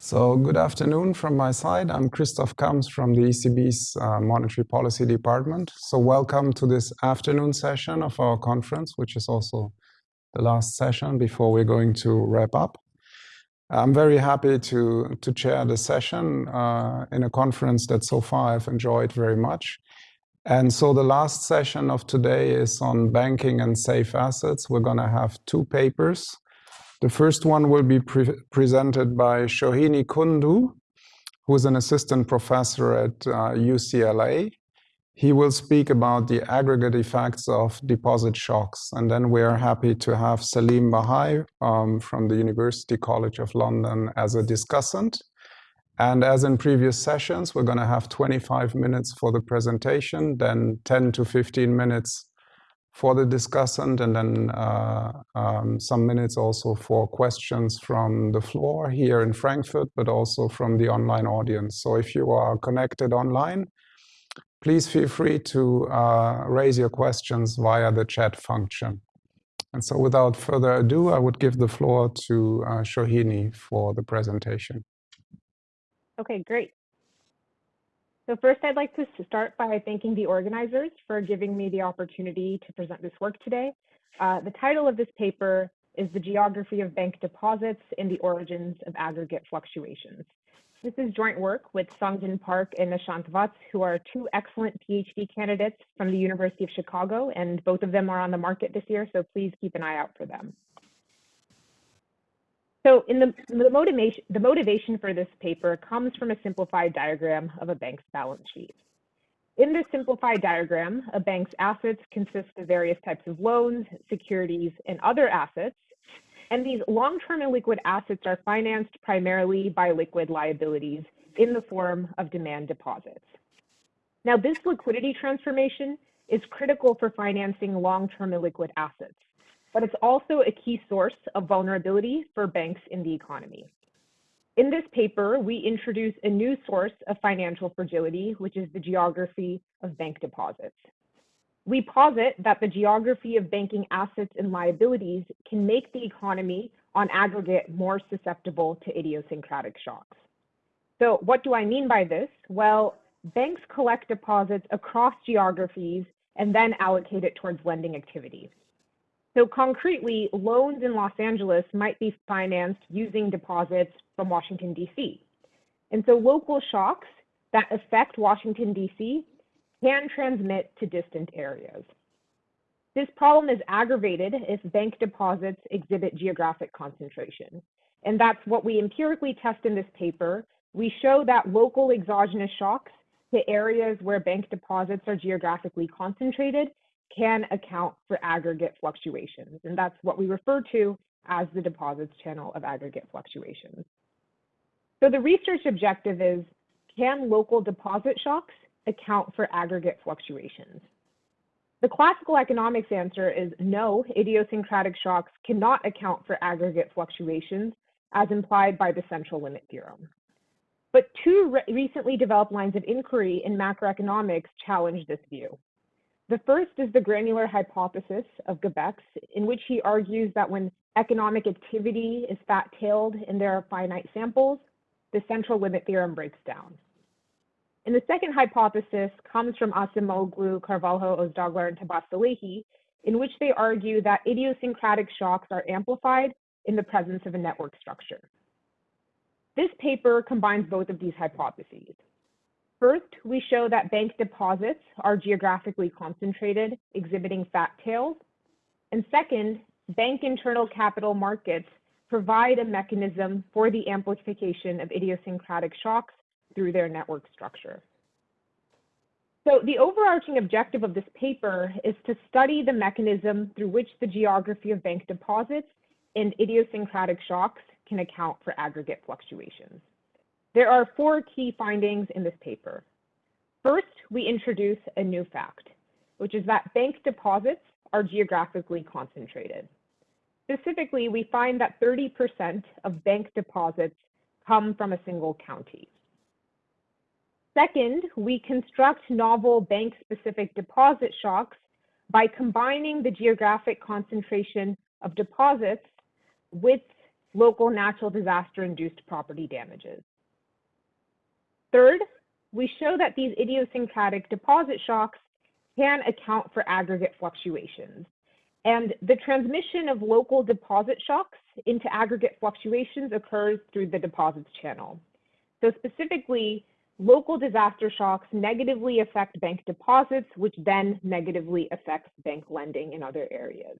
So good afternoon from my side. I'm Christoph Kamps from the ECB's uh, Monetary Policy Department. So welcome to this afternoon session of our conference, which is also the last session before we're going to wrap up. I'm very happy to, to chair the session uh, in a conference that so far I've enjoyed very much. And so the last session of today is on banking and safe assets. We're going to have two papers. The first one will be pre presented by Shohini Kundu, who is an assistant professor at uh, UCLA. He will speak about the aggregate effects of deposit shocks. And then we are happy to have Saleem Bahaj um, from the University College of London as a discussant. And as in previous sessions, we're going to have 25 minutes for the presentation, then 10 to 15 minutes for the discussant and then uh, um, some minutes also for questions from the floor here in Frankfurt, but also from the online audience. So if you are connected online, please feel free to uh, raise your questions via the chat function. And so without further ado, I would give the floor to uh, Shohini for the presentation. Okay, great. So first, I'd like to start by thanking the organizers for giving me the opportunity to present this work today. Uh, the title of this paper is The Geography of Bank Deposits and the Origins of Aggregate Fluctuations. This is joint work with Sungjin Park and Nishant Vats, who are two excellent PhD candidates from the University of Chicago, and both of them are on the market this year, so please keep an eye out for them. So in the, the, motivation, the motivation for this paper comes from a simplified diagram of a bank's balance sheet. In this simplified diagram, a bank's assets consist of various types of loans, securities, and other assets. And these long-term illiquid assets are financed primarily by liquid liabilities in the form of demand deposits. Now, this liquidity transformation is critical for financing long-term illiquid assets but it's also a key source of vulnerability for banks in the economy. In this paper, we introduce a new source of financial fragility, which is the geography of bank deposits. We posit that the geography of banking assets and liabilities can make the economy on aggregate more susceptible to idiosyncratic shocks. So what do I mean by this? Well, banks collect deposits across geographies and then allocate it towards lending activity. So concretely, loans in Los Angeles might be financed using deposits from Washington, D.C. And so local shocks that affect Washington, D.C. can transmit to distant areas. This problem is aggravated if bank deposits exhibit geographic concentration. And that's what we empirically test in this paper. We show that local exogenous shocks to areas where bank deposits are geographically concentrated can account for aggregate fluctuations. And that's what we refer to as the deposits channel of aggregate fluctuations. So the research objective is, can local deposit shocks account for aggregate fluctuations? The classical economics answer is no, idiosyncratic shocks cannot account for aggregate fluctuations as implied by the central limit theorem. But two re recently developed lines of inquiry in macroeconomics challenge this view. The first is the granular hypothesis of Gabaix, in which he argues that when economic activity is fat-tailed and there are finite samples, the central limit theorem breaks down. And the second hypothesis comes from Acemoglu, Carvalho, Ozdaglar, and Tahbaz-Salehi, in which they argue that idiosyncratic shocks are amplified in the presence of a network structure. This paper combines both of these hypotheses. First, we show that bank deposits are geographically concentrated, exhibiting fat tails. And second, bank internal capital markets provide a mechanism for the amplification of idiosyncratic shocks through their network structure. So the overarching objective of this paper is to study the mechanism through which the geography of bank deposits and idiosyncratic shocks can account for aggregate fluctuations. There are four key findings in this paper. First, we introduce a new fact, which is that bank deposits are geographically concentrated. Specifically, we find that 30% of bank deposits come from a single county. Second, we construct novel bank-specific deposit shocks by combining the geographic concentration of deposits with local natural disaster-induced property damages. Third, we show that these idiosyncratic deposit shocks can account for aggregate fluctuations. And the transmission of local deposit shocks into aggregate fluctuations occurs through the deposits channel. So specifically, local disaster shocks negatively affect bank deposits, which then negatively affects bank lending in other areas.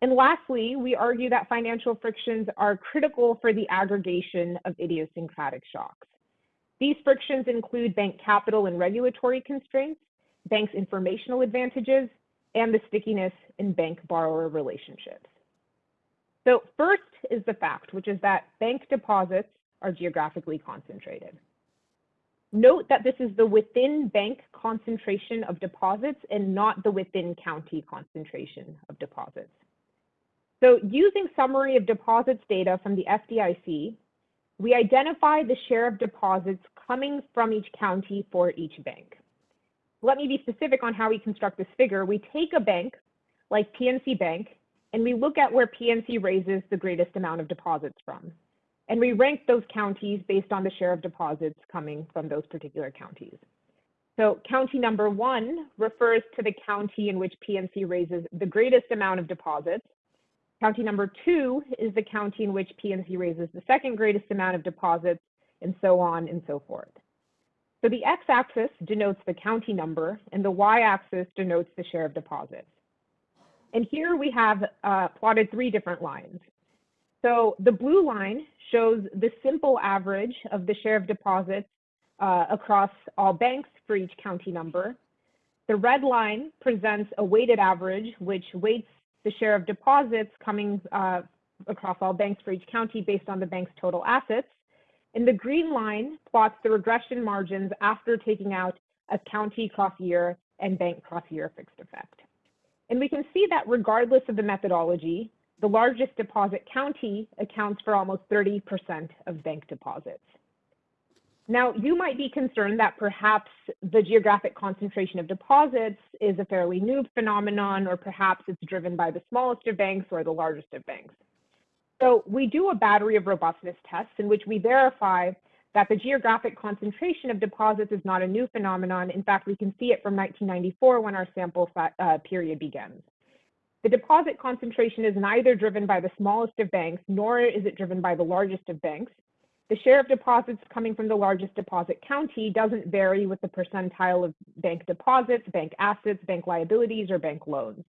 And lastly, we argue that financial frictions are critical for the aggregation of idiosyncratic shocks. These frictions include bank capital and regulatory constraints, bank's informational advantages, and the stickiness in bank borrower relationships. So first is the fact, which is that bank deposits are geographically concentrated. Note that this is the within bank concentration of deposits and not the within county concentration of deposits. So using summary of deposits data from the FDIC, we identify the share of deposits coming from each county for each bank. Let me be specific on how we construct this figure. We take a bank like PNC Bank and we look at where PNC raises the greatest amount of deposits from. And we rank those counties based on the share of deposits coming from those particular counties. So county number one refers to the county in which PNC raises the greatest amount of deposits. County number two is the county in which PNC raises the second greatest amount of deposits, and so on and so forth. So the x-axis denotes the county number, and the y-axis denotes the share of deposits. And here we have uh, plotted three different lines. So the blue line shows the simple average of the share of deposits uh, across all banks for each county number. The red line presents a weighted average, which weights the share of deposits coming uh, across all banks for each county based on the bank's total assets. And the green line plots the regression margins after taking out a county cross year and bank cross year fixed effect. And we can see that regardless of the methodology, the largest deposit county accounts for almost 30% of bank deposits. Now, you might be concerned that perhaps the geographic concentration of deposits is a fairly new phenomenon, or perhaps it's driven by the smallest of banks or the largest of banks. So we do a battery of robustness tests in which we verify that the geographic concentration of deposits is not a new phenomenon. In fact, we can see it from 1994 when our sample uh, period begins. The deposit concentration is neither driven by the smallest of banks, nor is it driven by the largest of banks. The share of deposits coming from the largest deposit county doesn't vary with the percentile of bank deposits, bank assets, bank liabilities, or bank loans.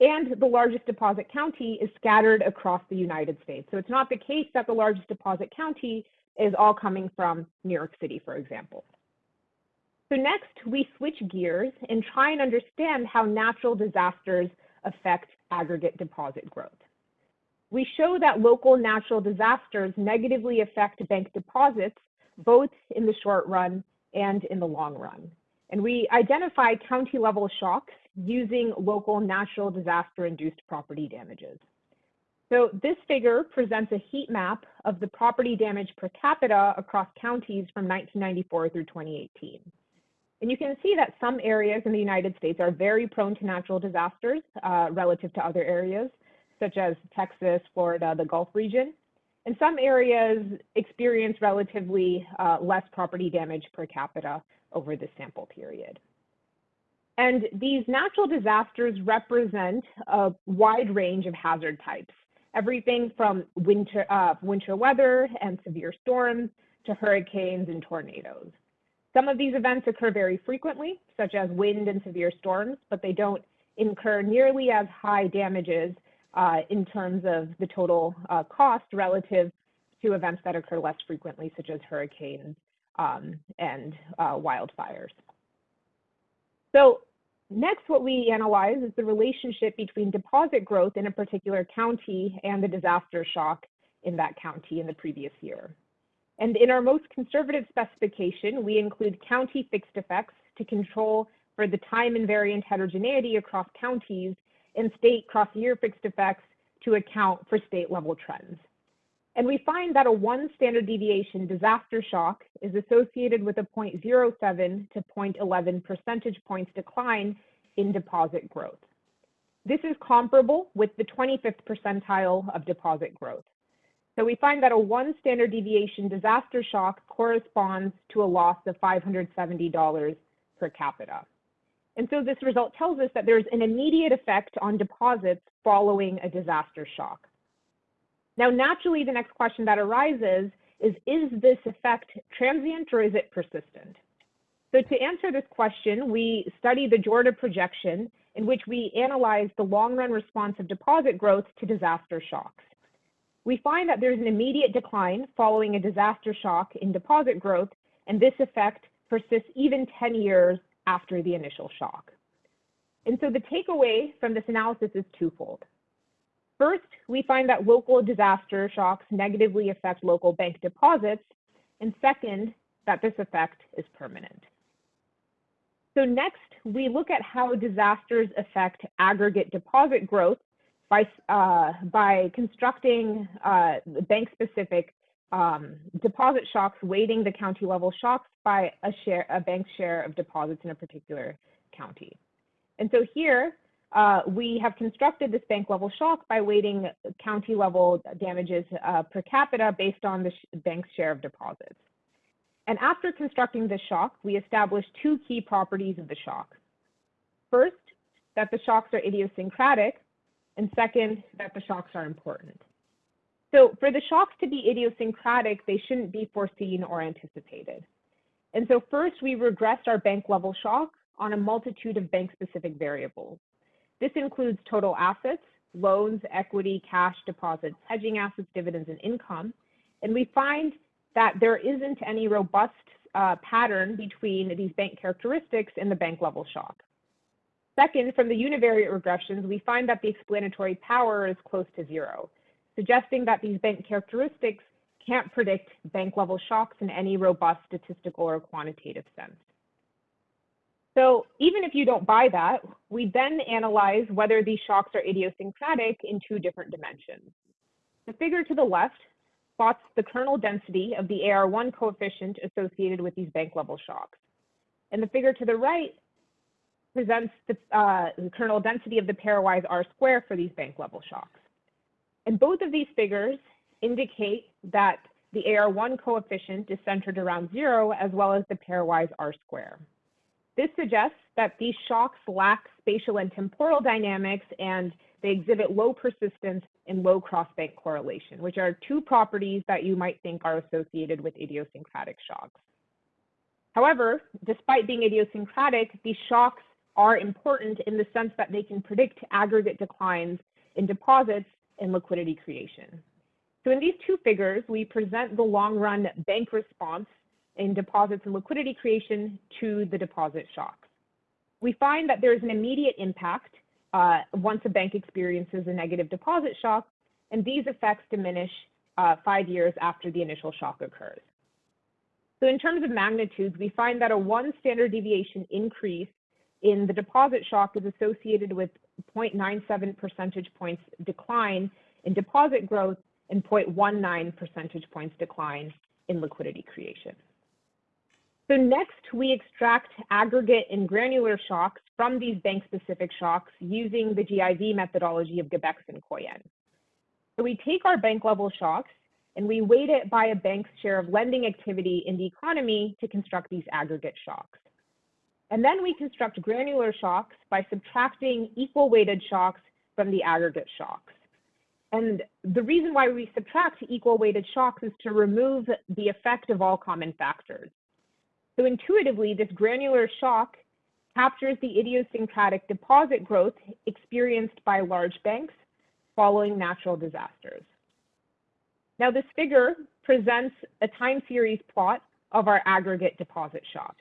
And the largest deposit county is scattered across the United States. So it's not the case that the largest deposit county is all coming from New York City, for example. So next, we switch gears and try and understand how natural disasters affect aggregate deposit growth. We show that local natural disasters negatively affect bank deposits, both in the short run and in the long run. And we identify county level shocks using local natural disaster induced property damages. So this figure presents a heat map of the property damage per capita across counties from 1994 through 2018. And you can see that some areas in the United States are very prone to natural disasters uh, relative to other areas, such as Texas, Florida, the Gulf region. And some areas experience relatively uh, less property damage per capita over the sample period. And these natural disasters represent a wide range of hazard types, everything from winter, uh, winter weather and severe storms to hurricanes and tornadoes. Some of these events occur very frequently, such as wind and severe storms, but they don't incur nearly as high damages in terms of the total uh, cost relative to events that occur less frequently, such as hurricanes um, and uh, wildfires. So next, what we analyze is the relationship between deposit growth in a particular county and the disaster shock in that county in the previous year. And in our most conservative specification, we include county fixed effects to control for the time invariant heterogeneity across counties and state cross-year fixed effects to account for state level trends. And we find that a one standard deviation disaster shock is associated with a 0.07 to 0.11 percentage points decline in deposit growth. This is comparable with the 25th percentile of deposit growth. So we find that a one standard deviation disaster shock corresponds to a loss of $570 per capita. And so this result tells us that there's an immediate effect on deposits following a disaster shock. Now, naturally, the next question that arises is, is this effect transient or is it persistent? So to answer this question, we study the Jorda projection in which we analyze the long run response of deposit growth to disaster shocks. We find that there's an immediate decline following a disaster shock in deposit growth, and this effect persists even 10 years after the initial shock. And so the takeaway from this analysis is twofold. First, we find that local disaster shocks negatively affect local bank deposits. And second, that this effect is permanent. So next, we look at how disasters affect aggregate deposit growth by, uh, by constructing uh, bank-specific um, deposit shocks, weighting the county level shocks by a share, a bank's share of deposits in a particular county. And so here, uh, we have constructed this bank level shock by weighting county level damages uh, per capita based on the sh bank's share of deposits. And after constructing this shock, we established two key properties of the shock. First, that the shocks are idiosyncratic, and second, that the shocks are important. So for the shocks to be idiosyncratic, they shouldn't be foreseen or anticipated. And so first, we regressed our bank level shock on a multitude of bank specific variables. This includes total assets, loans, equity, cash, deposits, hedging assets, dividends, and income. And we find that there isn't any robust uh, pattern between these bank characteristics and the bank level shock. Second, from the univariate regressions, we find that the explanatory power is close to zero, suggesting that these bank characteristics can't predict bank level shocks in any robust statistical or quantitative sense. So even if you don't buy that, we then analyze whether these shocks are idiosyncratic in two different dimensions. The figure to the left plots the kernel density of the AR1 coefficient associated with these bank level shocks. And the figure to the right presents the, uh, the kernel density of the pairwise R square for these bank level shocks. And both of these figures indicate that the AR1 coefficient is centered around zero as well as the pairwise R square. This suggests that these shocks lack spatial and temporal dynamics and they exhibit low persistence and low cross-bank correlation, which are two properties that you might think are associated with idiosyncratic shocks. However, despite being idiosyncratic, these shocks are important in the sense that they can predict aggregate declines in deposits and liquidity creation. So in these two figures, we present the long run bank response in deposits and liquidity creation to the deposit shocks. We find that there is an immediate impact uh, once a bank experiences a negative deposit shock, and these effects diminish uh, five years after the initial shock occurs. So in terms of magnitudes, we find that a one standard deviation increase in the deposit shock is associated with 0.97 percentage points decline in deposit growth and 0.19 percentage points decline in liquidity creation. So next, we extract aggregate and granular shocks from these bank-specific shocks using the GIV methodology of Gabaix and Koijen. So we take our bank-level shocks and we weight it by a bank's share of lending activity in the economy to construct these aggregate shocks. And then we construct granular shocks by subtracting equal weighted shocks from the aggregate shocks. And the reason why we subtract equal weighted shocks is to remove the effect of all common factors. So intuitively, this granular shock captures the idiosyncratic deposit growth experienced by large banks following natural disasters. Now this figure presents a time series plot of our aggregate deposit shock.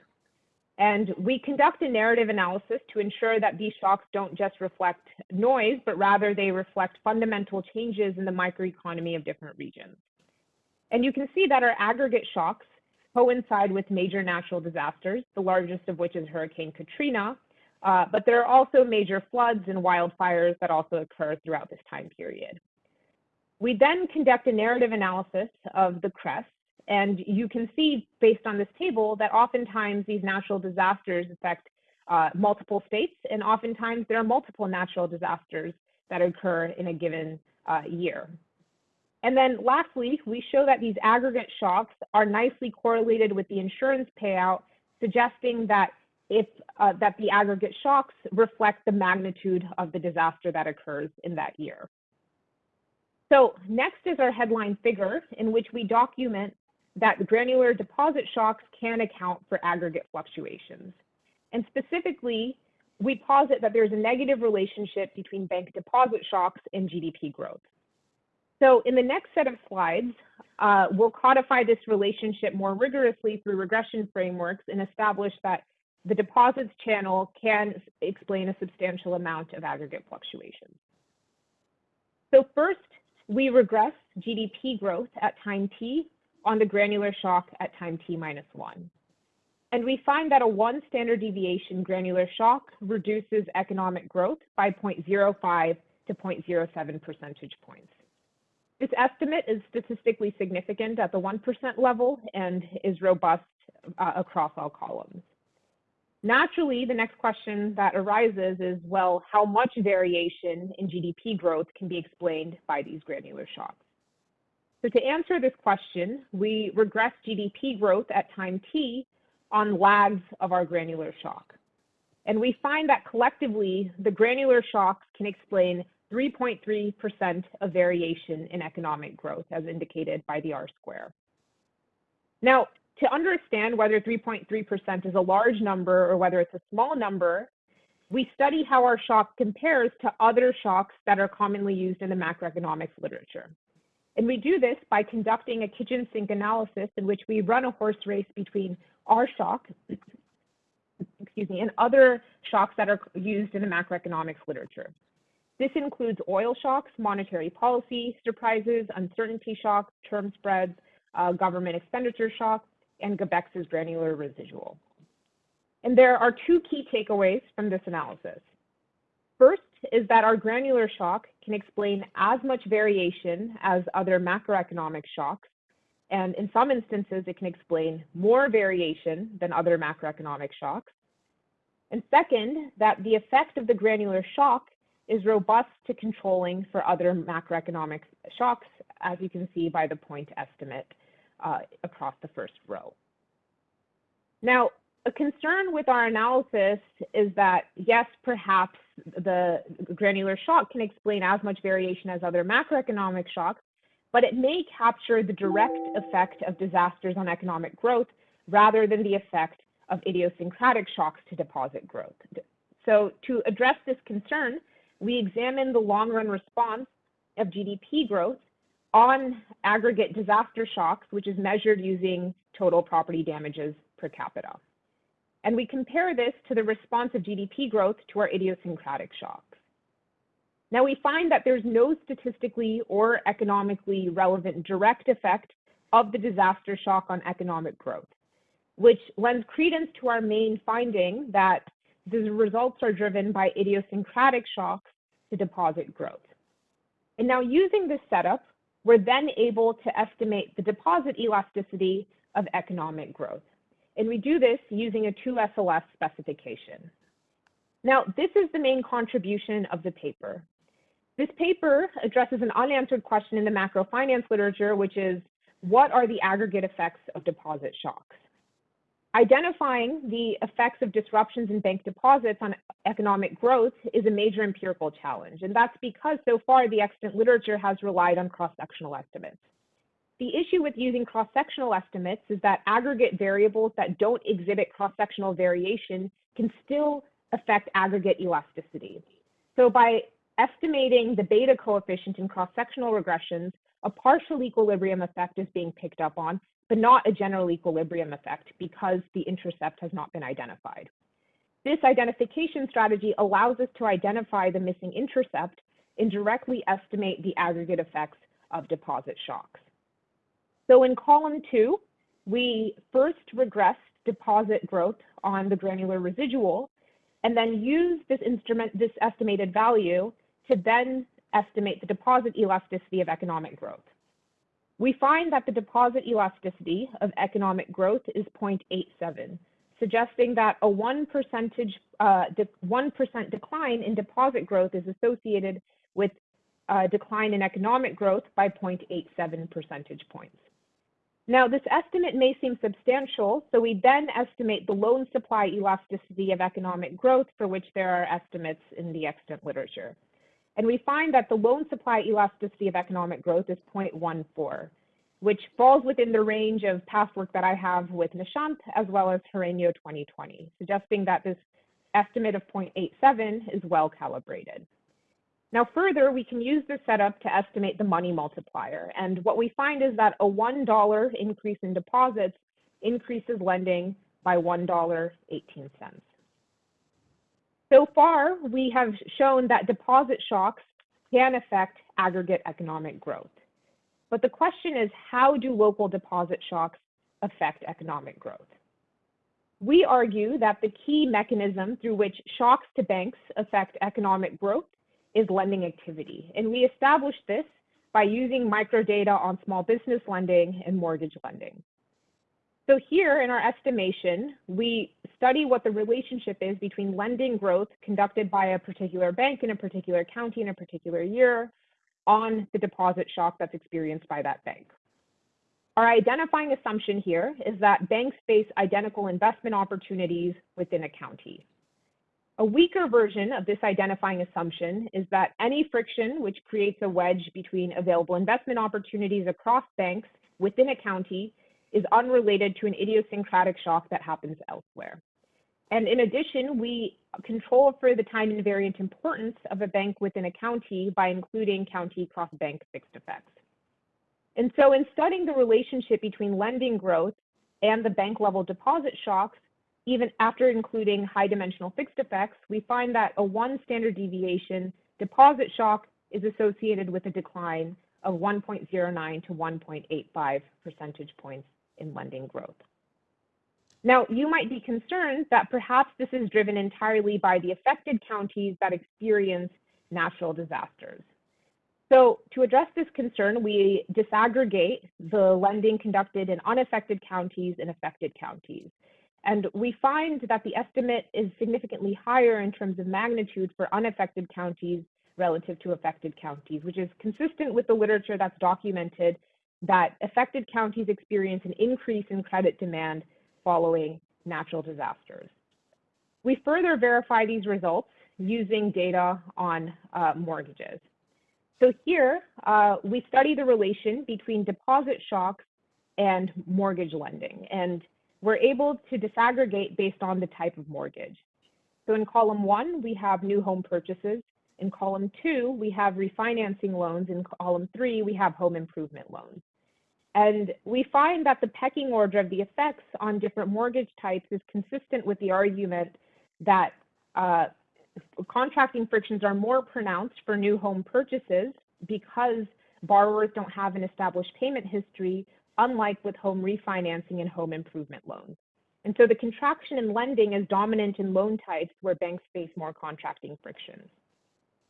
And we conduct a narrative analysis to ensure that these shocks don't just reflect noise, but rather they reflect fundamental changes in the microeconomy of different regions. And you can see that our aggregate shocks coincide with major natural disasters, the largest of which is Hurricane Katrina. Uh, but there are also major floods and wildfires that also occur throughout this time period. We then conduct a narrative analysis of the crest, and you can see based on this table that oftentimes these natural disasters affect uh, multiple states, and oftentimes there are multiple natural disasters that occur in a given uh, year. And then lastly, we show that these aggregate shocks are nicely correlated with the insurance payout, suggesting that if uh, that the aggregate shocks reflect the magnitude of the disaster that occurs in that year. So next is our headline figure in which we document that granular deposit shocks can account for aggregate fluctuations. And specifically, we posit that there's a negative relationship between bank deposit shocks and GDP growth. So in the next set of slides, uh, we'll codify this relationship more rigorously through regression frameworks and establish that the deposits channel can explain a substantial amount of aggregate fluctuations. So first, we regress GDP growth at time t on the granular shock at time t minus 1. And we find that a one standard deviation granular shock reduces economic growth by 0.05 to 0.07 percentage points. This estimate is statistically significant at the 1% level and is robust uh, across all columns. Naturally, the next question that arises is, well, how much variation in GDP growth can be explained by these granular shocks? So to answer this question, we regress GDP growth at time t on lags of our granular shock. And we find that collectively, the granular shocks can explain 3.3% of variation in economic growth as indicated by the R square. Now, to understand whether 3.3% is a large number or whether it's a small number, we study how our shock compares to other shocks that are commonly used in the macroeconomics literature. And we do this by conducting a kitchen sink analysis in which we run a horse race between our shock, excuse me, and other shocks that are used in the macroeconomics literature. This includes oil shocks, monetary policy surprises, uncertainty shocks, term spreads, uh, government expenditure shocks, and Gabaix's granular residual. And there are two key takeaways from this analysis. First is that our granular shock can explain as much variation as other macroeconomic shocks, and in some instances, it can explain more variation than other macroeconomic shocks. And second, that the effect of the granular shock is robust to controlling for other macroeconomic shocks, as you can see by the point estimate uh, across the first row. Now, a concern with our analysis is that, yes, perhaps the granular shock can explain as much variation as other macroeconomic shocks, but it may capture the direct effect of disasters on economic growth rather than the effect of idiosyncratic shocks to deposit growth. So to address this concern, we examined the long run response of GDP growth on aggregate disaster shocks, which is measured using total property damages per capita. And we compare this to the response of GDP growth to our idiosyncratic shocks. Now we find that there's no statistically or economically relevant direct effect of the disaster shock on economic growth, which lends credence to our main finding that the results are driven by idiosyncratic shocks to deposit growth. And now using this setup, we're then able to estimate the deposit elasticity of economic growth. And we do this using a 2SLS specification. Now, this is the main contribution of the paper. This paper addresses an unanswered question in the macro finance literature, which is, what are the aggregate effects of deposit shocks? Identifying the effects of disruptions in bank deposits on economic growth is a major empirical challenge, and that's because so far the extant literature has relied on cross-sectional estimates. The issue with using cross-sectional estimates is that aggregate variables that don't exhibit cross-sectional variation can still affect aggregate elasticity. So by estimating the beta coefficient in cross-sectional regressions, a partial equilibrium effect is being picked up on, but not a general equilibrium effect because the intercept has not been identified. This identification strategy allows us to identify the missing intercept and directly estimate the aggregate effects of deposit shocks. So in column two, we first regress deposit growth on the granular residual and then use this instrument, this estimated value to then estimate the deposit elasticity of economic growth. We find that the deposit elasticity of economic growth is 0.87. suggesting that a 1 percentage, uh, 1% decline in deposit growth is associated with a decline in economic growth by 0.87 percentage points. Now, this estimate may seem substantial, so we then estimate the loan supply elasticity of economic growth for which there are estimates in the extant literature. And we find that the loan supply elasticity of economic growth is 0.14, which falls within the range of past work that I have with Nishant as well as Herreño 2020, suggesting that this estimate of 0.87 is well calibrated. Now, further, we can use this setup to estimate the money multiplier. And what we find is that a $1 increase in deposits increases lending by $1.18. So far, we have shown that deposit shocks can affect aggregate economic growth. But the question is, how do local deposit shocks affect economic growth? We argue that the key mechanism through which shocks to banks affect economic growth is lending activity. And we established this by using microdata on small business lending and mortgage lending. So here in our estimation, we study what the relationship is between lending growth conducted by a particular bank in a particular county in a particular year on the deposit shock that's experienced by that bank. Our identifying assumption here is that banks face identical investment opportunities within a county. A weaker version of this identifying assumption is that any friction which creates a wedge between available investment opportunities across banks within a county is unrelated to an idiosyncratic shock that happens elsewhere. And in addition, we control for the time invariant importance of a bank within a county by including county cross-bank fixed effects. And so in studying the relationship between lending growth and the bank level deposit shocks, even after including high dimensional fixed effects, we find that a one standard deviation deposit shock is associated with a decline of 1.09 to 1.85 percentage points in lending growth. Now, you might be concerned that perhaps this is driven entirely by the affected counties that experience natural disasters. So to address this concern, we disaggregate the lending conducted in unaffected counties and affected counties. And we find that the estimate is significantly higher in terms of magnitude for unaffected counties relative to affected counties, which is consistent with the literature that's documented that affected counties experience an increase in credit demand following natural disasters. We further verify these results using data on uh, mortgages. So here, uh, we study the relation between deposit shocks and mortgage lending, and we're able to disaggregate based on the type of mortgage. So in column one, we have new home purchases. In column two, we have refinancing loans. In column three, we have home improvement loans. And we find that the pecking order of the effects on different mortgage types is consistent with the argument that uh, contracting frictions are more pronounced for new home purchases because borrowers don't have an established payment history, unlike with home refinancing and home improvement loans. And so the contraction in lending is dominant in loan types where banks face more contracting frictions.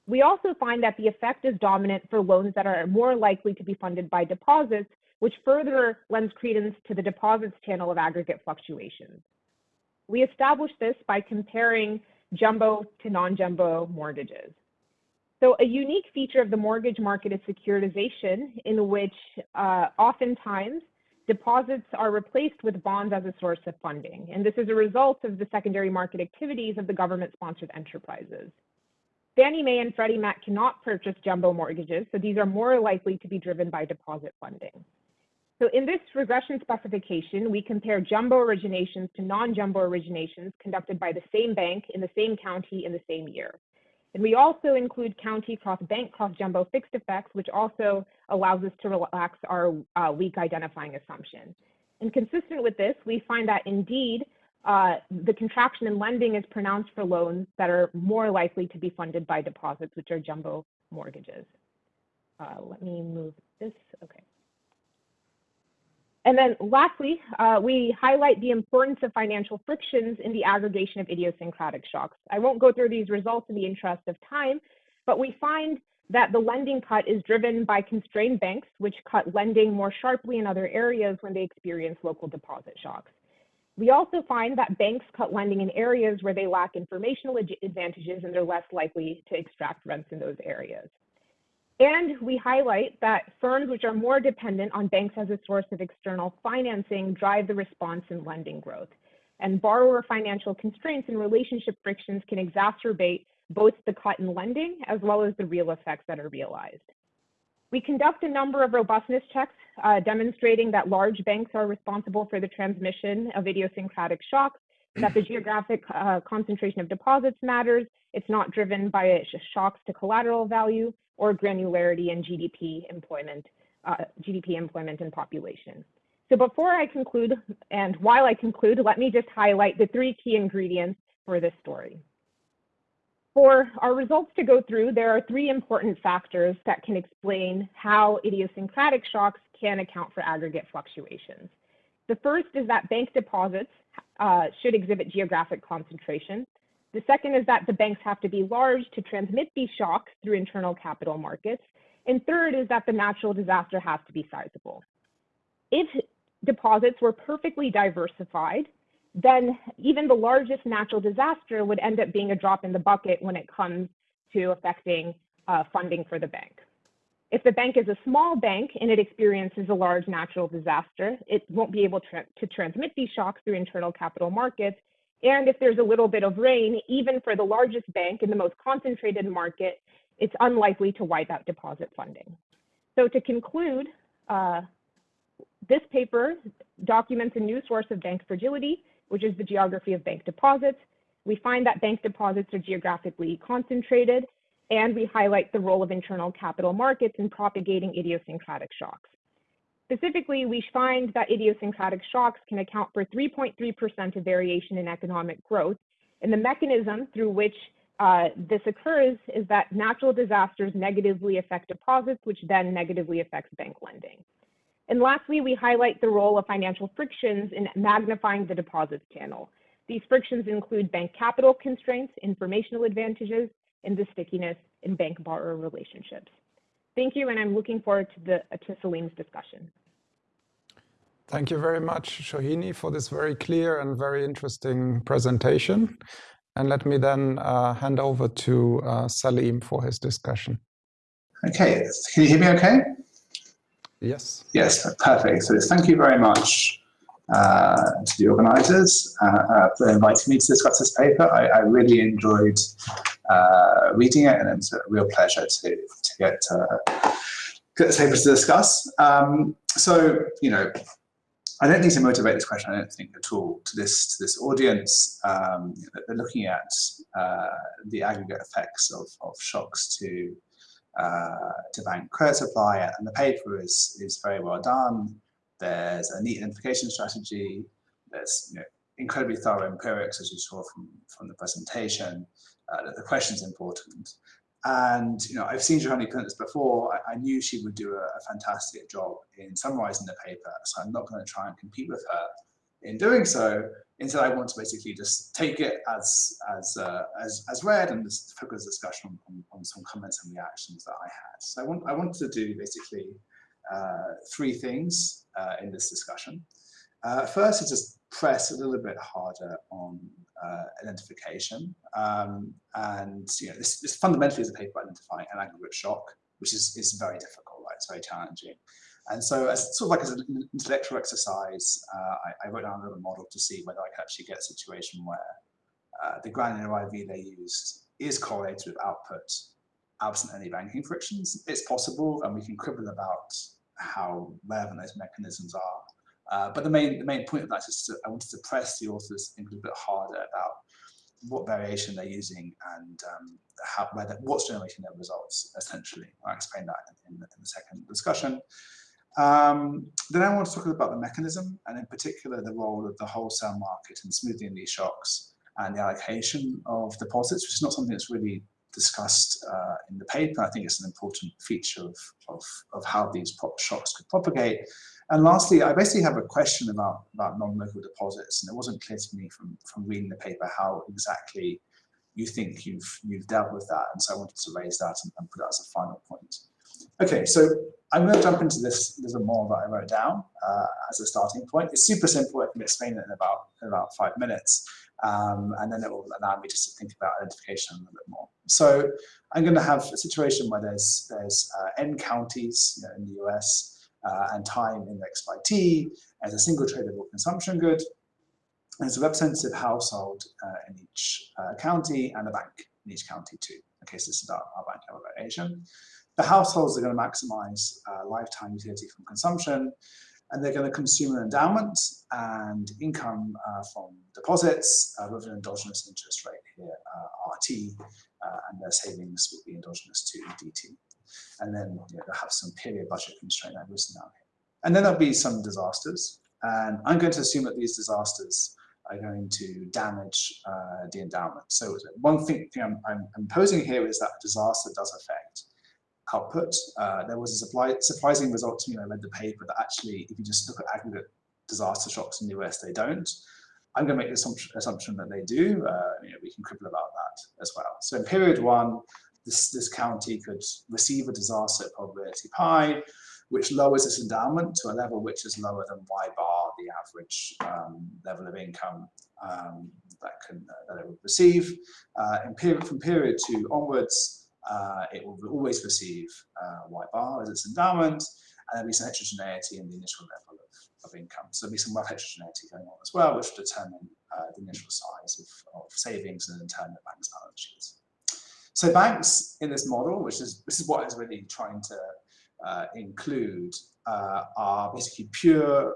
We also find that the effect is dominant for loans that are more likely to be funded by deposits which further lends credence to the deposits channel of aggregate fluctuations. We established this by comparing jumbo to non-jumbo mortgages. So a unique feature of the mortgage market is securitization, in which uh, oftentimes deposits are replaced with bonds as a source of funding. And this is a result of the secondary market activities of the government-sponsored enterprises. Fannie Mae and Freddie Mac cannot purchase jumbo mortgages, so these are more likely to be driven by deposit funding. So in this regression specification, we compare jumbo originations to non-jumbo originations conducted by the same bank in the same county in the same year. And we also include county cross-bank cross-jumbo fixed effects, which also allows us to relax our uh, weak identifying assumption. And consistent with this, we find that indeed, uh, the contraction in lending is pronounced for loans that are more likely to be funded by deposits, which are jumbo mortgages. Uh, let me move this, okay. And then lastly, uh, we highlight the importance of financial frictions in the aggregation of idiosyncratic shocks. I won't go through these results in the interest of time, but we find that the lending cut is driven by constrained banks, which cut lending more sharply in other areas when they experience local deposit shocks. We also find that banks cut lending in areas where they lack informational advantages and they're less likely to extract rents in those areas. And we highlight that firms which are more dependent on banks as a source of external financing drive the response in lending growth. And borrower financial constraints and relationship frictions can exacerbate both the cut in lending as well as the real effects that are realized. We conduct a number of robustness checks uh, demonstrating that large banks are responsible for the transmission of idiosyncratic shocks, that the geographic uh, concentration of deposits matters, it's not driven by shocks to collateral value or granularity in GDP employment, uh, GDP employment and population. So before I conclude, and while I conclude, let me just highlight the three key ingredients for this story. For our results to go through, there are three important factors that can explain how idiosyncratic shocks can account for aggregate fluctuations. The first is that bank deposits uh, should exhibit geographic concentration. The second is that the banks have to be large to transmit these shocks through internal capital markets. And third is that the natural disaster has to be sizable. If deposits were perfectly diversified, then even the largest natural disaster would end up being a drop in the bucket when it comes to affecting uh, funding for the bank. If the bank is a small bank and it experiences a large natural disaster, it won't be able to, to transmit these shocks through internal capital markets. And if there's a little bit of rain, even for the largest bank in the most concentrated market, it's unlikely to wipe out deposit funding. So to conclude, uh, this paper documents a new source of bank fragility which is the geography of bank deposits. We find that bank deposits are geographically concentrated, and we highlight the role of internal capital markets in propagating idiosyncratic shocks. Specifically, we find that idiosyncratic shocks can account for 3.3% of variation in economic growth, and the mechanism through which uh, this occurs is that natural disasters negatively affect deposits, which then negatively affects bank lending. And lastly, we highlight the role of financial frictions in magnifying the deposits channel. These frictions include bank capital constraints, informational advantages, and the stickiness in bank borrower relationships. Thank you, and I'm looking forward to, the, to Saleem's discussion. Thank you very much, Shohini, for this very clear and very interesting presentation. And let me then uh, hand over to uh, Salim for his discussion. Okay, can you hear me okay? Yes. Yes, perfect. So thank you very much uh, to the organisers uh, uh, for inviting me to discuss this paper. I, I really enjoyed uh, reading it and it's a real pleasure to, to get, uh, get this paper to discuss. Um, so, you know, I don't need to motivate this question, I don't think at all, to this to this audience. Um, they're looking at uh, the aggregate effects of, of shocks to uh, to bank credit supply, and the paper is is very well done. There's a neat identification strategy. There's you know, incredibly thorough empirics, as you saw from from the presentation. Uh, the question's important. And you know, I've seen Shohini present this before. I, I, knew she would do a, a, fantastic job in summarizing the paper, so I'm not going to try and compete with her in doing so. Instead, I want to basically just take it as as uh, as, as read and just focus discussion on, on, some comments and reactions that I had. So I want I want to do basically uh, three things uh, in this discussion. Uh, first is just press a little bit harder on uh, identification, um, and you know this, this fundamentally is a paper identifying an aggregate shock, which is is very difficult, right? It's very challenging. And so as sort of like as an intellectual exercise, uh, I, I, wrote down a little model to see whether I could actually get a situation where uh, the granular IV they used is correlated with output absent any banking frictions. It's possible, and we can quibble about how relevant those mechanisms are. Uh, but the main the main point of that is to, I wanted to press the authors a little bit harder about what variation they're using and um, how, whether, what's generating their results, essentially. I'll explain that in, in, the, in the second discussion. Um, then I want to talk about the mechanism and in particular the role of the wholesale market in smoothing these shocks and the allocation of deposits, which is not something that's really discussed uh, in the paper. I think it's an important feature of, of, of how these shocks could propagate. And lastly, I basically have a question about, about non-local deposits, and it wasn't clear to me from, from reading the paper how exactly you think you've, you've dealt with that. And so I wanted to raise that and, and put that as a final point. Okay, so I'm going to jump into this. A more that I wrote down uh, as a starting point. It's super simple. I can explain it in about in about five minutes, um, and then it will allow me just to think about identification a little bit more. So I'm going to have a situation where there's there's uh, n counties you know, in the US uh, and time indexed by t as a single tradable consumption good. And it's a representative household uh, in each uh, county and a bank in each county too. Okay, so this is our, our bank level variation. The households are going to maximize uh, lifetime utility from consumption, and they're going to consume an endowment and income uh, from deposits uh, with an endogenous interest rate here, uh, RT, uh, and their savings will be endogenous to DT. And then you know, they'll have some period budget constraint I've down here. And then there'll be some disasters. And I'm going to assume that these disasters are going to damage uh, the endowment. So one thing, thing I'm, I'm, I'm posing here is that disaster does affect output. Uh, there was a supply, surprising result to me when I read the paper that actually, if you just look at aggregate disaster shocks in the US, they don't. I'm going to make the assumption, assumption that they do. Uh, you know, we can quibble about that as well. So in period one, this, this county could receive a disaster probability pi, which lowers its endowment to a level which is lower than y bar, the average um, level of income um, that, can, uh, that it would receive. Uh, in period, from period two onwards, uh, it will always receive uh, y bar as its endowment, and there'll be some heterogeneity in the initial level of, of income. So there'll be some wealth heterogeneity going on as well, which will determine uh, the initial size of, of, savings and in turn the bank's balance sheets. So banks in this model, which is this is what is really trying to uh, include, uh, are basically pure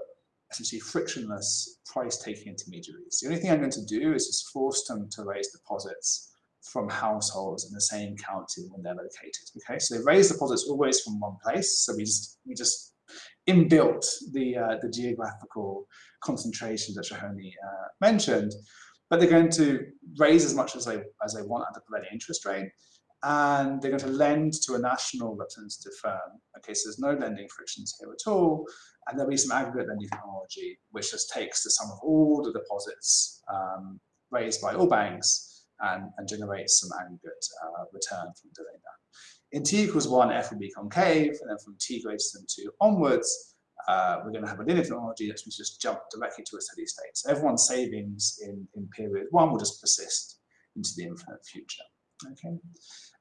essentially frictionless price-taking intermediaries. The only thing I'm going to do is just force them to raise deposits from households in the same county when they're located. Okay, so they raise deposits always from one place. So we just we just inbuilt the uh, the geographical concentration that Shohini uh, mentioned, but they're going to raise as much as they as they want at the prevailing interest rate, and they're going to lend to a national representative firm. Okay, so there's no lending frictions here at all, and there'll be some aggregate lending technology which just takes the sum of all the deposits um, raised by all banks and, and generate some aggregate uh, return from doing that. In t equals 1, f will be concave, and then from t greater than 2 onwards, uh, we're going to have a linear technology that we just jump directly to a steady state. So everyone's savings in, in period 1 will just persist into the infinite future. Okay,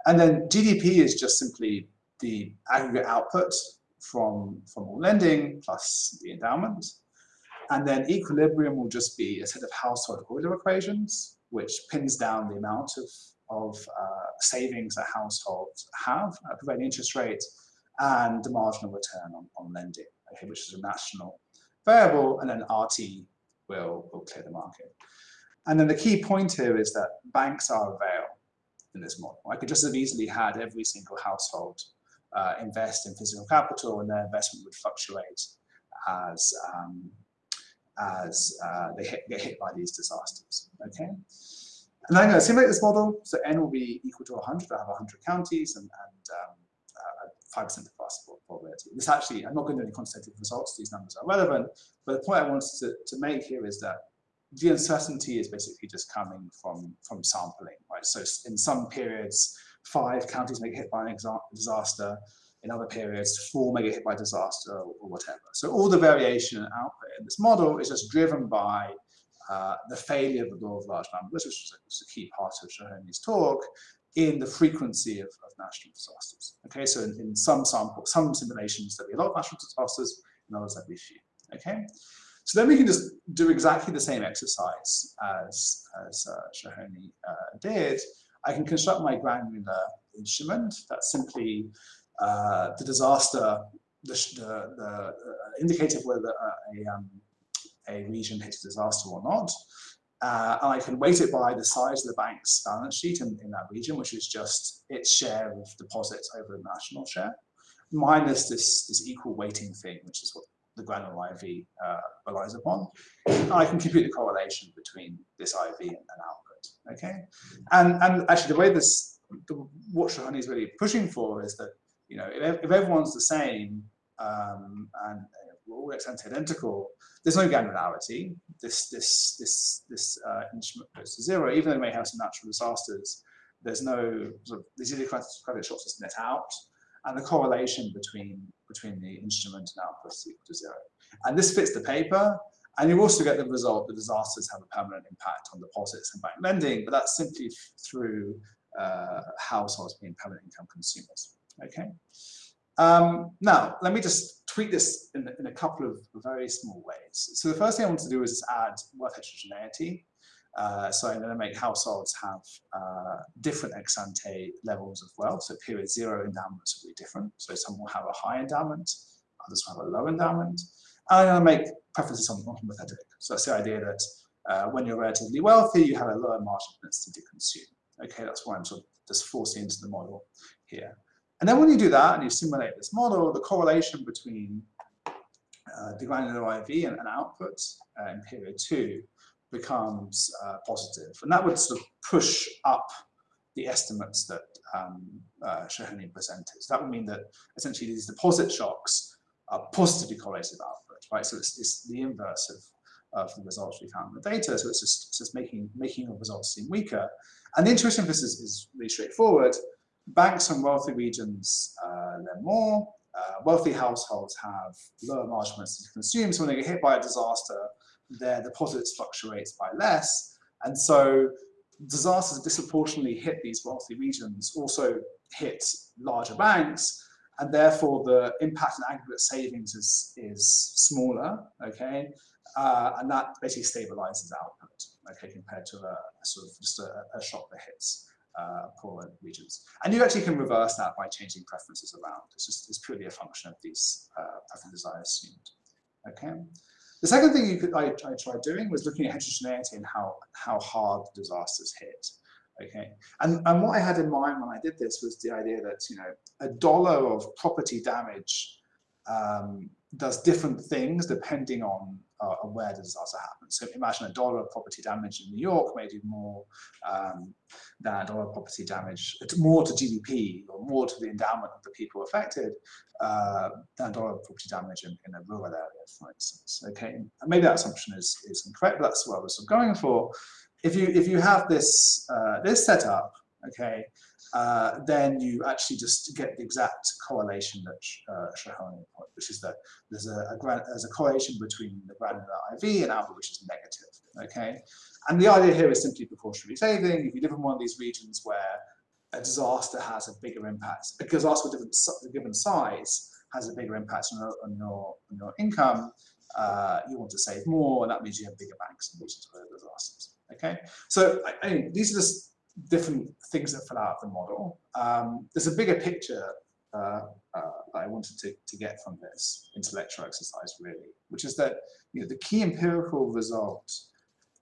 And then GDP is just simply the aggregate output from, from all lending plus the endowment. And then equilibrium will just be a set of household Euler equations which pins down the amount of, of uh, savings that households have at prevailing interest rate and the marginal return on, on lending, okay, which is a national variable, and then RT will, will clear the market. And then the key point here is that banks are a veil in this model. I could just have easily had every single household uh, invest in physical capital and their investment would fluctuate as um, as uh, they hit, get hit by these disasters. Okay, and I'm going to simulate this model. So n will be equal to 100. I have 100 counties and 5% um, uh, of possible probability. This actually, I'm not going to do any quantitative results. These numbers are relevant. But the point I wanted to, to make here is that the uncertainty is basically just coming from, from sampling, right? So in some periods, five counties may get hit by an disaster, in other periods, four may get hit by disaster or, or whatever. So all the variation and output in this model is just driven by uh, the failure of the law of large numbers, which was a key part of Shohini's talk, in the frequency of, of national disasters. Okay, so in, in, some sample, some simulations there'll be a lot of national disasters, in others there'll be few. Okay, so then we can just do exactly the same exercise as, as uh, Shohini uh, did. I can construct my granular instrument That's simply uh, the disaster, the, the, the uh, indicator whether a, um, a region hits a disaster or not. Uh, and I can weight it by the size of the bank's balance sheet in, in that region, which is just its share of deposits over the national share, minus this, this equal weighting thing, which is what the granular IV uh, relies upon. And I can compute the correlation between this IV and, and output. Okay, and and actually the way this the, what Shohini is really pushing for is that you know, if, if everyone's the same um, and we're all identical, there's no granularity. This this this this uh, instrument goes to zero, even though it may have some natural disasters. There's no sort of these idiosyncratic shocks just net out, and the correlation between, between the instrument and output is equal to zero. And this fits the paper, and you also get the result that disasters have a permanent impact on deposits and bank lending, but that's simply through uh, households being permanent income consumers. Okay. Um, now, let me just tweak this in, in, a couple of very small ways. So the first thing I want to do is add wealth heterogeneity. Uh, so I'm going to make households have uh, different ex ante levels of wealth. So period zero endowments will be different. So some will have a high endowment, others will have a low endowment. And I'm going to make preferences on, non-homothetic. So that's the idea that uh, when you're relatively wealthy, you have a lower marginal propensity to consume. Okay, that's why I'm sort of just forcing into the model here. And then when you do that and you simulate this model, the correlation between uh, the granular IV and, and output uh, in period two becomes uh, positive. And that would sort of push up the estimates that um, uh, Shohini presented. So that would mean that essentially these deposit shocks are positively correlated with output, right? So it's, it's the inverse of, of the results we found in the data. So it's just, it's just making, making the results seem weaker. And the intuition for this is, is really straightforward. Banks from wealthy regions uh, lend more. Uh, wealthy households have lower margins to consume. So when they get hit by a disaster, their deposits fluctuates by less. And so disasters disproportionately hit these wealthy regions also hit larger banks and therefore the impact on aggregate savings is, is smaller, okay? Uh, and that basically stabilizes output, okay, compared to a, sort of just a, a, shock that hits uh, poorer regions. And you actually can reverse that by changing preferences around. It's just it's purely a function of these uh, preferences I assumed, okay? The second thing you could, I, I tried doing was looking at heterogeneity and how, how hard disasters hit. Okay, and, and what I had in mind when I did this was the idea that, you know, a dollar of property damage um, does different things depending on uh, where the disaster happens. So imagine a dollar of property damage in New York may do more um, than a dollar of property damage, more to GDP or more to the endowment of the people affected uh, than a dollar of property damage in, in, a rural area, for instance. Okay, and maybe that assumption is, is incorrect, but that's what I was going for. If you if you have this uh, this setup, okay, uh, then you actually just get the exact correlation that uh, Shohini put, which is that there's a, a, there's a correlation between the granular IV and alpha, which is negative, okay? And the idea here is simply precautionary saving. If you live in one of these regions where a disaster has a bigger impact, a disaster different, a given size has a bigger impact on your, on your, on your income, uh, you want to save more, and that means you have bigger banks in regions where there disasters. Okay, so I, I mean, these are just different things that fill out of the model. Um, there's a bigger picture uh, uh, that I wanted to, to get from this intellectual exercise, really, which is that you know, the key empirical result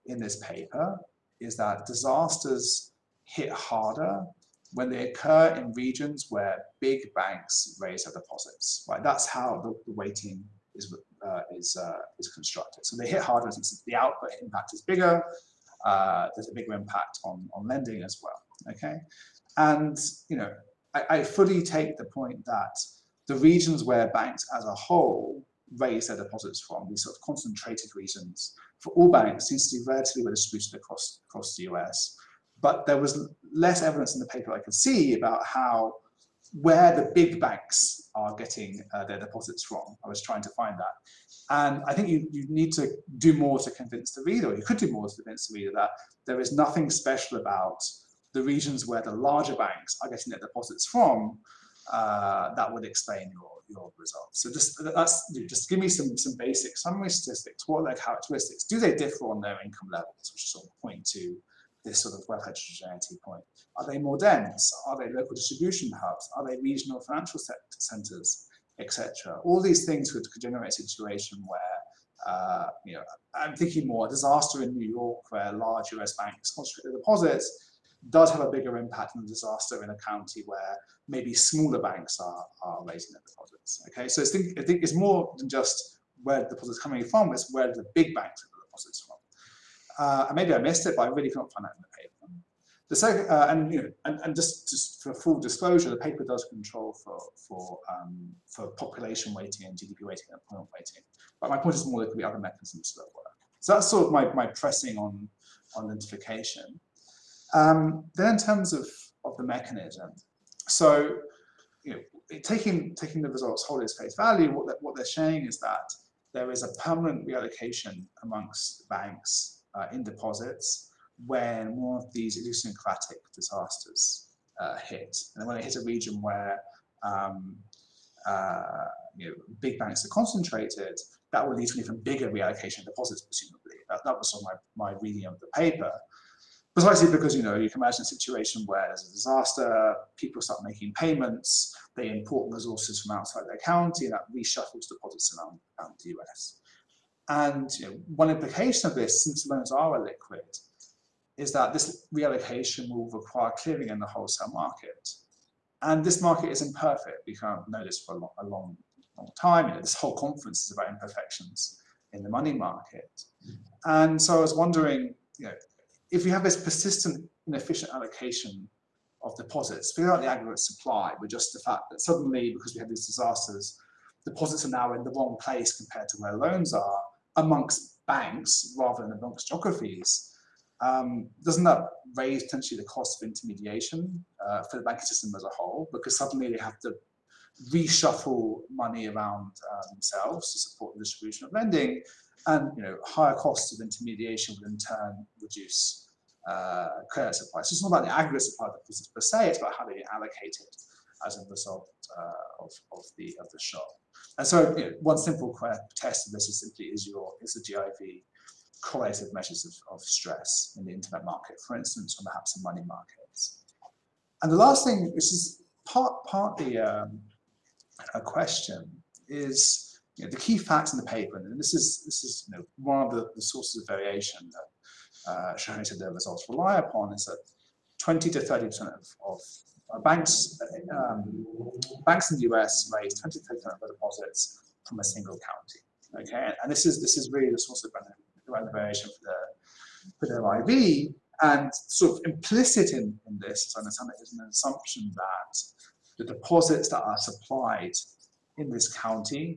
in this paper is that disasters hit harder when they occur in regions where big banks raise their deposits. Right, that's how the, the weighting is uh, is uh, is constructed. So they hit harder since the output impact is bigger, uh, there's a bigger impact on, on lending as well, okay? And, you know, I, I fully take the point that the regions where banks as a whole raise their deposits from, these sort of concentrated regions, for all banks seems to be relatively well distributed across, across the US. But there was less evidence in the paper I could see about how where the big banks are getting uh, their deposits from. I was trying to find that. And I think you, you need to do more to convince the reader, you could do more to convince the reader that there is nothing special about the regions where the larger banks are getting their deposits from uh, that would explain your, your results. So just that's just give me some some basic summary statistics. What are their characteristics? Do they differ on their income levels, which sort of point to this sort of wealth heterogeneity point? Are they more dense? Are they local distribution hubs? Are they regional financial centers? etc. All these things could, generate a situation where, uh, you know, I'm thinking more a disaster in New York where large US banks concentrate their deposits does have a bigger impact than a disaster in a county where maybe smaller banks are, are raising their deposits. Okay, so I think, I think it's more than just where the deposits coming from, it's where the big banks have the deposits from. Uh, maybe I missed it, but I really can't find that in the paper. The second, uh, and you know, and, and just, just for full disclosure, the paper does control for for um, for population weighting and GDP weighting and employment weighting. But my point is more there could be other mechanisms that work. So that's sort of my my pressing on on identification. Um, then in terms of of the mechanism, so you know, taking taking the results wholly as face value, what what they're saying is that there is a permanent reallocation amongst banks uh, in deposits when one of these idiosyncratic disasters uh, hit, and when it hits a region where um, uh, you know, big banks are concentrated, that will lead to an even bigger reallocation of deposits, presumably. That, that was on my, my reading of the paper. Precisely because, you know, you can imagine a situation where there's a disaster, people start making payments, they import resources from outside their county, and that reshuffles deposits around, around the US. And you know, one implication of this, since loans are a liquid, is that this reallocation will require clearing in the wholesale market. And this market is imperfect. We can't know this for a long, a long, long time. You know, this whole conference is about imperfections in the money market. And so I was wondering, you know, if we have this persistent inefficient allocation of deposits, figure out the aggregate supply with just the fact that suddenly, because we have these disasters, deposits are now in the wrong place compared to where loans are amongst banks rather than amongst geographies. Um, doesn't that raise potentially the cost of intermediation uh, for the banking system as a whole? Because suddenly they have to reshuffle money around uh, themselves to support the distribution of lending, and you know higher costs of intermediation would in turn reduce uh, credit supply. So it's not about the aggregate supply of deposits per se; it's about how they allocate it as a result uh, of, of the of the shock. And so, you know, one simple test of this is simply is your is the GIV correlative measures of, of stress in the interbank market, for instance, or perhaps in money markets. And the last thing, which is part, partly um, a question, is you know, the key facts in the paper, and this is this is you know, one of the, the sources of variation that uh, showing that the results rely upon is that 20 to 30 percent of, of uh, banks um, banks in the US raise twenty percent of deposits from a single county. Okay, and this is this is really the source of the variation for the, for the IV. And sort of implicit in, in this, I understand, is an assumption that the deposits that are supplied in this county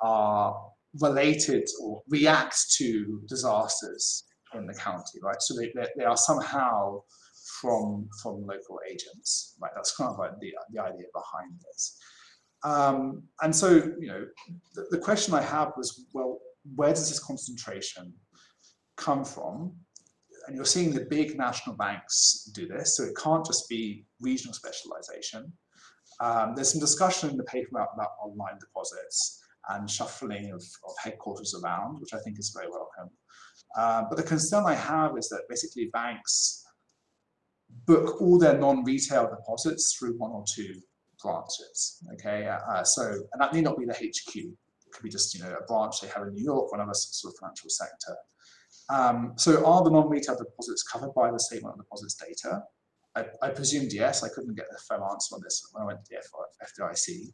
are related or react to disasters in the county, right? So they, they, they, are somehow from from local agents, right? That's kind of like the, the idea behind this. Um, and so, you know, the, the question I have was, well, where does this concentration come from? And you're seeing the big national banks do this, so it can't just be regional specialization. Um, there's some discussion in the paper about, about online deposits and shuffling of, of, headquarters around, which I think is very welcome. Uh, but the concern I have is that basically banks book all their non-retail deposits through one or two branches. Okay, uh, so and that may not be the HQ. It could be just you know a branch they have in New York, one other sort of financial sector. Um, so are the non-retail deposits covered by the statement of deposits data? I, I, presumed yes. I couldn't get the firm answer on this when I went to the FDIC.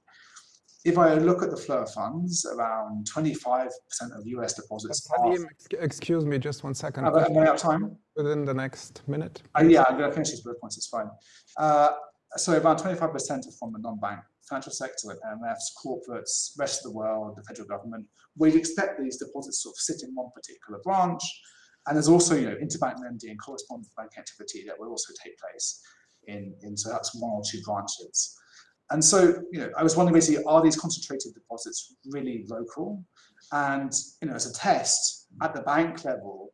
If I look at the flow of funds, around 25% of US deposits are... Excuse me, just one second. Am I out of time? Within the next minute? Uh, yeah, I'm going to finish these bullet points, it's fine. Uh, so about 25% are from the non-bank financial sector, like IMFs, corporates, rest of the world, the federal government. We'd expect these deposits sort of sit in one particular branch. And there's also, you know, interbank lending and correspondent bank activity that will also take place in, in so that's one or two branches. And so, you know, I was wondering basically, are these concentrated deposits really local? And, you know, as a test at the bank level,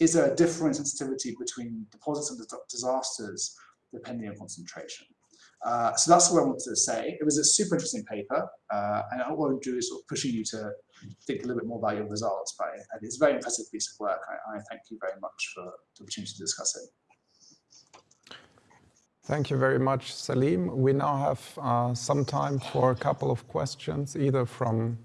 is there a different sensitivity between deposits and disasters depending on concentration? Uh, so that's what I wanted to say. It was a super interesting paper, uh, and I want to do is sort of pushing you to think a little bit more about your results. But it's a very impressive piece of work. I, I thank you very much for the opportunity to discuss it. Thank you very much, Saleem. We now have uh, some time for a couple of questions, either from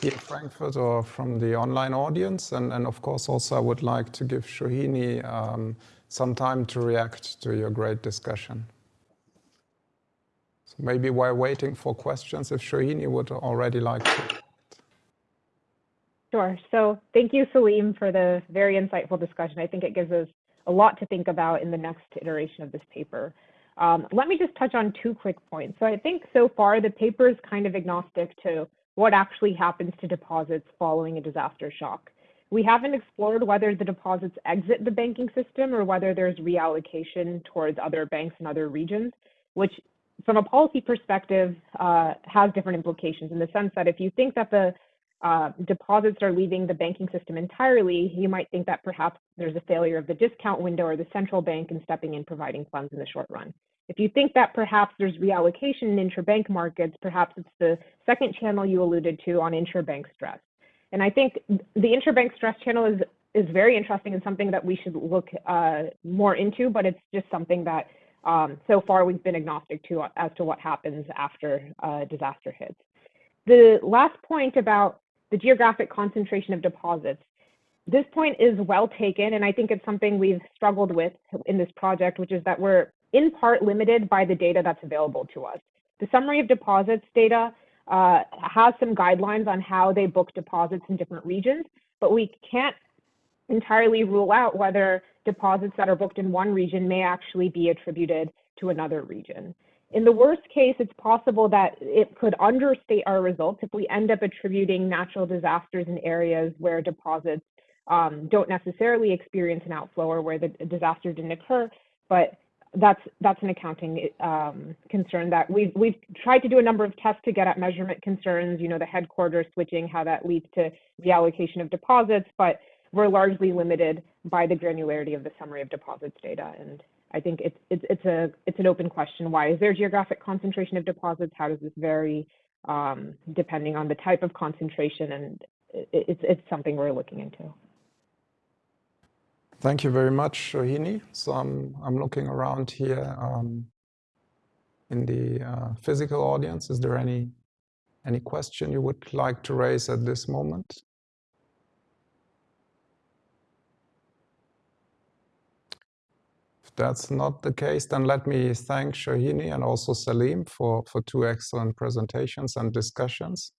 here Frankfurt or from the online audience. And, and of course, also I would like to give Shohini um, some time to react to your great discussion. So maybe while waiting for questions, if Shohini would already like to. Sure. So thank you, Saleem, for the very insightful discussion. I think it gives us a lot to think about in the next iteration of this paper. Um, let me just touch on two quick points. So I think so far the paper is kind of agnostic to what actually happens to deposits following a disaster shock. We haven't explored whether the deposits exit the banking system or whether there's reallocation towards other banks in other regions, which from a policy perspective, uh, has different implications in the sense that if you think that the uh, deposits are leaving the banking system entirely, you might think that perhaps there's a failure of the discount window or the central bank in stepping in providing funds in the short run. If you think that perhaps there's reallocation in interbank markets, perhaps it's the second channel you alluded to on interbank stress. And I think the interbank stress channel is is very interesting and something that we should look uh, more into, but it's just something that um, so far we've been agnostic to as to what happens after uh, disaster hits. The last point about the geographic concentration of deposits. This point is well taken, and I think it's something we've struggled with in this project, which is that we're in part limited by the data that's available to us. The summary of deposits data uh, has some guidelines on how they book deposits in different regions, but we can't entirely rule out whether deposits that are booked in one region may actually be attributed to another region. In the worst case, it's possible that it could understate our results if we end up attributing natural disasters in areas where deposits um, don't necessarily experience an outflow or where the disaster didn't occur, but that's that's an accounting um, concern that we've we've tried to do a number of tests to get at measurement concerns. You know, the headquarters switching, how that leads to reallocation of deposits, but we're largely limited by the granularity of the summary of deposits data. And I think it's, it's, it's, a, it's an open question. Why is there geographic concentration of deposits? How does this vary um, depending on the type of concentration? And it, it's, it's something we're looking into. Thank you very much, Shohini. So I'm, I'm looking around here um, in the uh, physical audience. Is there any, any question you would like to raise at this moment? If that's not the case, then let me thank Shohini and also Saleem for, for two excellent presentations and discussions.